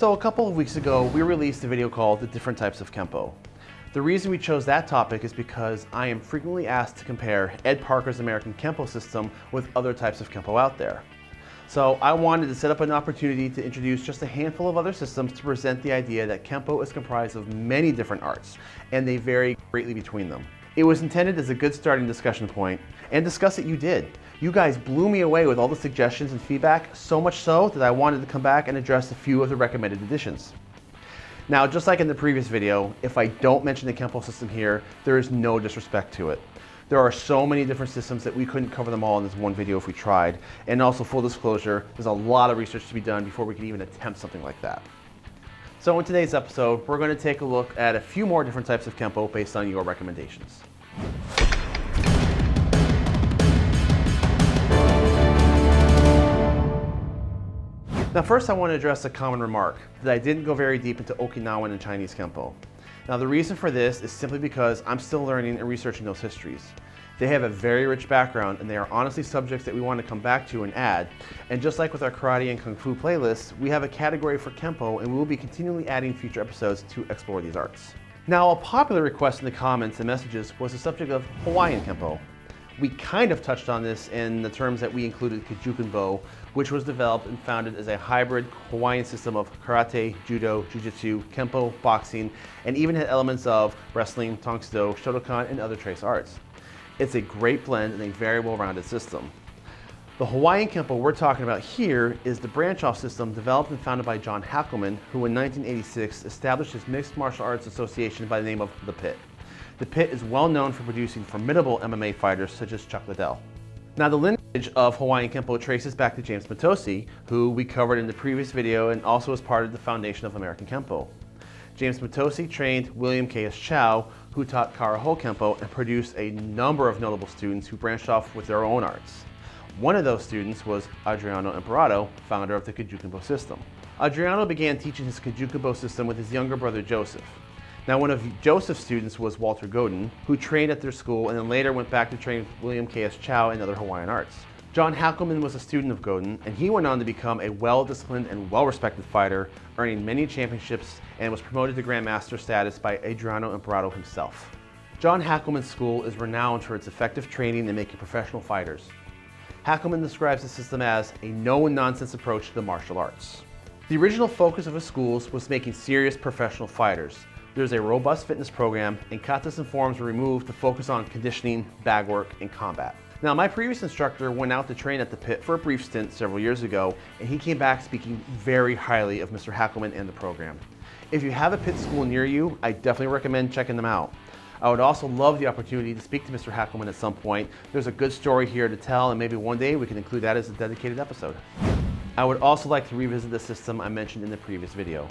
So a couple of weeks ago, we released a video called The Different Types of Kempo. The reason we chose that topic is because I am frequently asked to compare Ed Parker's American Kempo system with other types of Kempo out there. So I wanted to set up an opportunity to introduce just a handful of other systems to present the idea that Kempo is comprised of many different arts, and they vary greatly between them. It was intended as a good starting discussion point, and discuss it you did. You guys blew me away with all the suggestions and feedback, so much so that I wanted to come back and address a few of the recommended additions. Now, just like in the previous video, if I don't mention the Kempo system here, there is no disrespect to it. There are so many different systems that we couldn't cover them all in this one video if we tried. And also full disclosure, there's a lot of research to be done before we can even attempt something like that. So in today's episode, we're going to take a look at a few more different types of Kempo based on your recommendations. Now first I want to address a common remark, that I didn't go very deep into Okinawan and Chinese Kempo. Now the reason for this is simply because I'm still learning and researching those histories. They have a very rich background and they are honestly subjects that we want to come back to and add. And just like with our karate and kung fu playlists, we have a category for Kempo and we will be continually adding future episodes to explore these arts. Now a popular request in the comments and messages was the subject of Hawaiian Kempo. We kind of touched on this in the terms that we included Kajukenbo, which was developed and founded as a hybrid Hawaiian system of karate, judo, jiu-jitsu, kempo, boxing, and even had elements of wrestling, tang soo do, shotokan, and other trace arts. It's a great blend and a very well-rounded system. The Hawaiian Kempo we're talking about here is the branch-off system developed and founded by John Hackleman, who in 1986 established his Mixed Martial Arts Association by the name of The Pit. The Pit is well known for producing formidable MMA fighters such as Chuck Liddell. Now the lineage of Hawaiian Kempo traces back to James Mitose, who we covered in the previous video and also was part of the foundation of American Kempo. James Mitose trained William K.S. Chow, who taught Karaho Kempo and produced a number of notable students who branched off with their own arts. One of those students was Adriano Emperado, founder of the Kajukenbo system. Adriano began teaching his Kajukenbo system with his younger brother Joseph. Now, one of Joseph's students was Walter Godin, who trained at their school and then later went back to train with William K.S. Chow and other Hawaiian arts. John Hackleman was a student of Godin, and he went on to become a well-disciplined and well-respected fighter, earning many championships and was promoted to Grandmaster status by Adriano Emperado himself. John Hackleman's school is renowned for its effective training in making professional fighters. Hackleman describes the system as a no-nonsense approach to the martial arts. The original focus of his schools was making serious professional fighters, there's a robust fitness program and katas and forms were removed to focus on conditioning, bag work, and combat. Now, my previous instructor went out to train at the pit for a brief stint several years ago, and he came back speaking very highly of Mr. Hackleman and the program. If you have a pit school near you, I definitely recommend checking them out. I would also love the opportunity to speak to Mr. Hackleman at some point. There's a good story here to tell, and maybe one day we can include that as a dedicated episode. I would also like to revisit the system I mentioned in the previous video.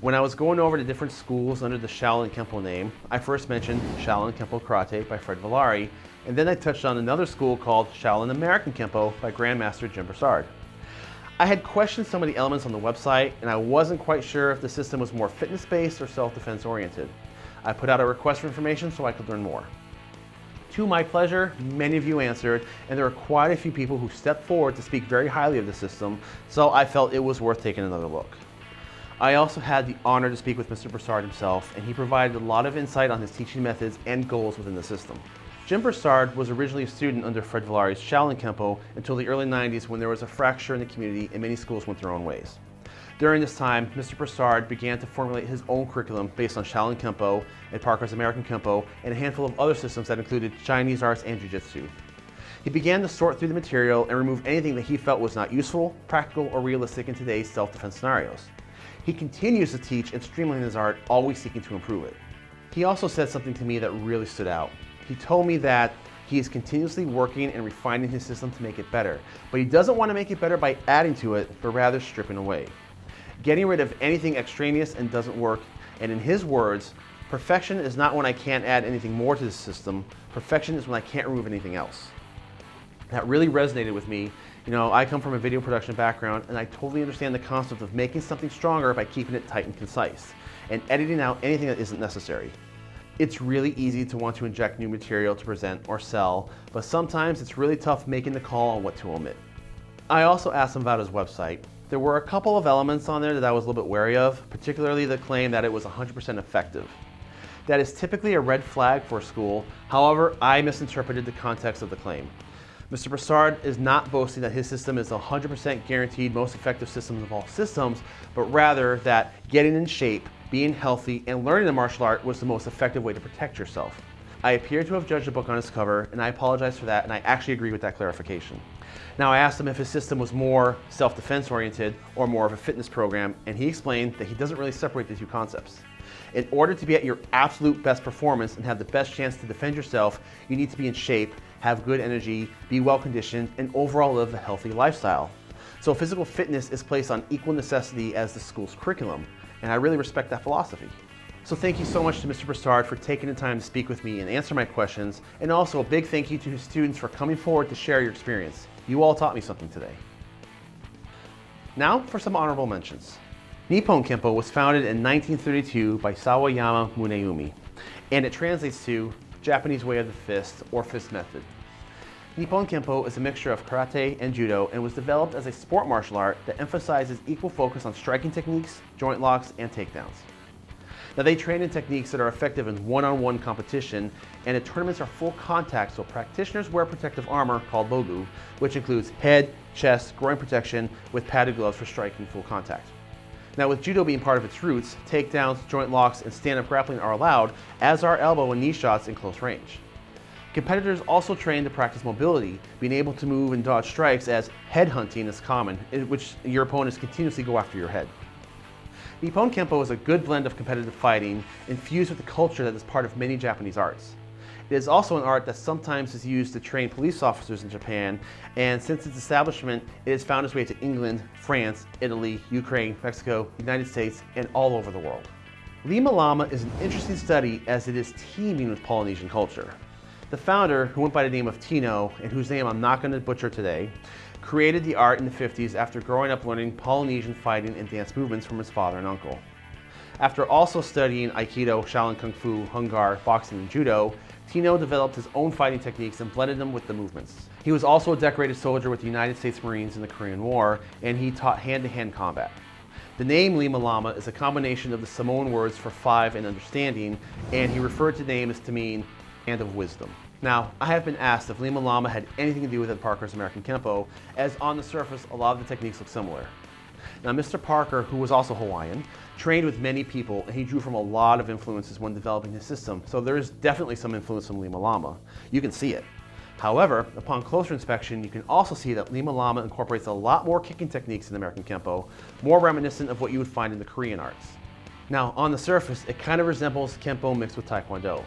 When I was going over to different schools under the Shaolin Kempo name, I first mentioned Shaolin Kempo Karate by Fred Villari, and then I touched on another school called Shaolin American Kempo by Grandmaster Jim Broussard. I had questioned some of the elements on the website, and I wasn't quite sure if the system was more fitness-based or self-defense oriented. I put out a request for information so I could learn more. To my pleasure, many of you answered, and there are quite a few people who stepped forward to speak very highly of the system, so I felt it was worth taking another look. I also had the honor to speak with Mr. Broussard himself, and he provided a lot of insight on his teaching methods and goals within the system. Jim Broussard was originally a student under Fred Villari's Shaolin Kempo until the early 90s when there was a fracture in the community and many schools went their own ways. During this time, Mr. Broussard began to formulate his own curriculum based on Shaolin Kempo and Parker's American Kempo and a handful of other systems that included Chinese arts and Jiu-Jitsu. He began to sort through the material and remove anything that he felt was not useful, practical, or realistic in today's self-defense scenarios. He continues to teach and streamline his art, always seeking to improve it. He also said something to me that really stood out. He told me that he is continuously working and refining his system to make it better, but he doesn't want to make it better by adding to it, but rather stripping away. Getting rid of anything extraneous and doesn't work, and in his words, perfection is not when I can't add anything more to the system, perfection is when I can't remove anything else. That really resonated with me you know, I come from a video production background and I totally understand the concept of making something stronger by keeping it tight and concise and editing out anything that isn't necessary. It's really easy to want to inject new material to present or sell, but sometimes it's really tough making the call on what to omit. I also asked him about his website, There were a couple of elements on there that I was a little bit wary of, particularly the claim that it was 100% effective. That is typically a red flag for a school. However, I misinterpreted the context of the claim. Mr. Broussard is not boasting that his system is 100% guaranteed most effective system of all systems, but rather that getting in shape, being healthy, and learning the martial art was the most effective way to protect yourself. I appear to have judged the book on its cover, and I apologize for that, and I actually agree with that clarification. Now I asked him if his system was more self-defense oriented or more of a fitness program, and he explained that he doesn't really separate the two concepts. In order to be at your absolute best performance and have the best chance to defend yourself, you need to be in shape, have good energy, be well conditioned, and overall live a healthy lifestyle. So physical fitness is placed on equal necessity as the school's curriculum, and I really respect that philosophy. So thank you so much to Mr. Broussard for taking the time to speak with me and answer my questions, and also a big thank you to his students for coming forward to share your experience. You all taught me something today. Now for some honorable mentions. Nippon Kempo was founded in 1932 by Sawayama Muneomi, and it translates to Japanese way of the fist or fist method. Nippon Kempo is a mixture of karate and judo and was developed as a sport martial art that emphasizes equal focus on striking techniques, joint locks, and takedowns. Now they train in techniques that are effective in one-on-one -on -one competition and the tournaments are full contact so practitioners wear protective armor called bogu which includes head, chest, groin protection with padded gloves for striking full contact. Now with judo being part of its roots, takedowns, joint locks, and stand-up grappling are allowed, as are elbow and knee shots in close range. Competitors also train to practice mobility, being able to move and dodge strikes as head hunting is common, in which your opponents continuously go after your head. Nippon Kempo is a good blend of competitive fighting infused with the culture that is part of many Japanese arts. It is also an art that sometimes is used to train police officers in Japan, and since its establishment, it has found its way to England, France, Italy, Ukraine, Mexico, United States, and all over the world. Lima Lama is an interesting study as it is teeming with Polynesian culture. The founder, who went by the name of Tino, and whose name I'm not going to butcher today, created the art in the 50s after growing up learning Polynesian fighting and dance movements from his father and uncle. After also studying Aikido, Shaolin Kung Fu, Hung Gar, boxing, and Judo, Tino developed his own fighting techniques and blended them with the movements. He was also a decorated soldier with the United States Marines in the Korean War, and he taught hand-to-hand -hand combat. The name Lima Lama is a combination of the Samoan words for five and understanding, and he referred to the name as to mean hand of wisdom. Now, I have been asked if Lima Lama had anything to do with Ed Parker's American Kempo, as on the surface, a lot of the techniques look similar. Now, Mr. Parker, who was also Hawaiian, trained with many people and he drew from a lot of influences when developing his system. So there is definitely some influence from Lima Lama. You can see it. However, upon closer inspection, you can also see that Lima Lama incorporates a lot more kicking techniques in American Kempo, more reminiscent of what you would find in the Korean arts. Now, on the surface, it kind of resembles Kempo mixed with Taekwondo.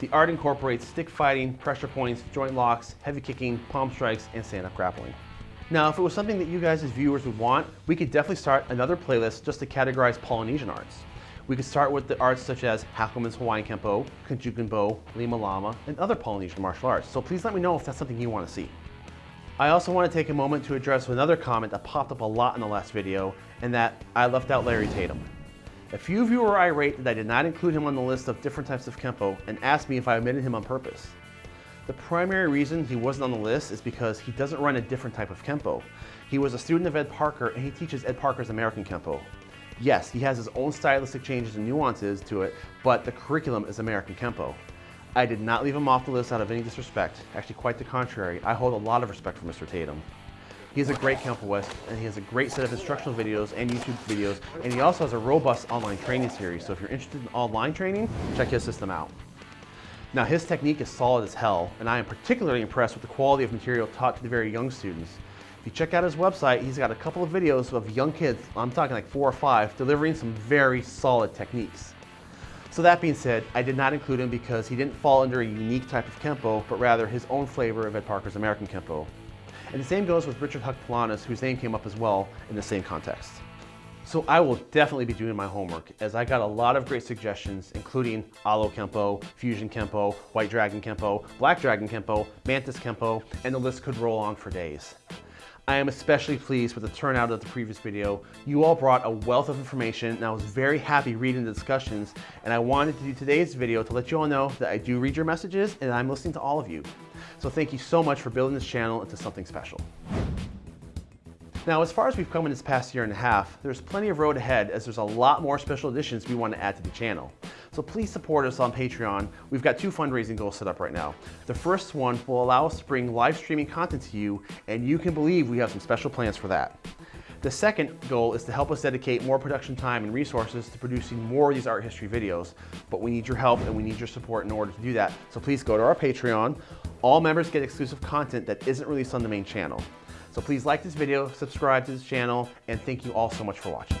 The art incorporates stick fighting, pressure points, joint locks, heavy kicking, palm strikes, and stand-up grappling. Now, if it was something that you guys as viewers would want, we could definitely start another playlist just to categorize Polynesian arts. We could start with the arts such as Hackleman's Hawaiian Kempo, Bo, Lima Lama, and other Polynesian martial arts. So please let me know if that's something you want to see. I also want to take a moment to address another comment that popped up a lot in the last video, and that I left out Larry Tatum. A few of you were irate that I did not include him on the list of different types of Kempo and asked me if I omitted him on purpose. The primary reason he wasn't on the list is because he doesn't run a different type of Kempo. He was a student of Ed Parker and he teaches Ed Parker's American Kempo. Yes, he has his own stylistic changes and nuances to it, but the curriculum is American Kempo. I did not leave him off the list out of any disrespect. Actually, quite the contrary. I hold a lot of respect for Mr. Tatum. He is a great Kempoist, and he has a great set of instructional videos and YouTube videos, and he also has a robust online training series. So if you're interested in online training, check his system out. Now his technique is solid as hell, and I am particularly impressed with the quality of material taught to the very young students. If you check out his website, he's got a couple of videos of young kids, I'm talking like four or five, delivering some very solid techniques. So that being said, I did not include him because he didn't fall under a unique type of Kempo, but rather his own flavor of Ed Parker's American Kempo. And the same goes with Richard Huk Planas, whose name came up as well in the same context. So I will definitely be doing my homework as I got a lot of great suggestions, including Alo Kempo, Fusion Kempo, White Dragon Kempo, Black Dragon Kempo, Mantis Kempo, and the list could roll on for days. I am especially pleased with the turnout of the previous video. You all brought a wealth of information and I was very happy reading the discussions and I wanted to do today's video to let you all know that I do read your messages and I'm listening to all of you. So thank you so much for building this channel into something special. Now, as far as we've come in this past year and a half, there's plenty of road ahead as there's a lot more special editions we want to add to the channel. So please support us on Patreon. We've got two fundraising goals set up right now. The first one will allow us to bring live streaming content to you, and you can believe we have some special plans for that. The second goal is to help us dedicate more production time and resources to producing more of these art history videos, but we need your help and we need your support in order to do that. So please go to our Patreon. All members get exclusive content that isn't released on the main channel. So please like this video, subscribe to this channel, and thank you all so much for watching.